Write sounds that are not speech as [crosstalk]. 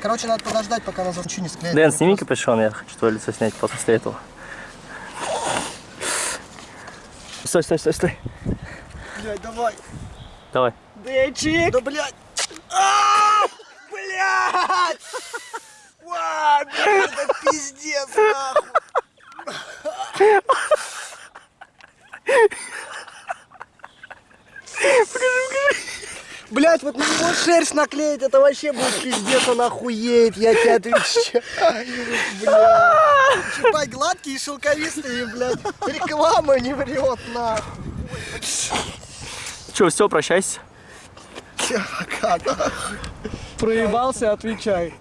Короче, надо подождать, пока нас ничего не склеит. Дэн, сними капюшон, я хочу твое лицо снять после этого. Стой, стой, стой, стой. Блядь, давай. Давай. Дэйчик! Да, блядь! А, Блядь! Ва, блядь, это пиздец, нахуй! Блять, вот на него шерсть наклеить, это вообще будет пиздец, он охуеет, я тебе отвечаю. Блядь. [laughs] Чипай гладкие и шелковистые, блядь. Реклама не врет, нахуй. Че, все, прощайся. Всё, пока, нахуй. Проебался, отвечай.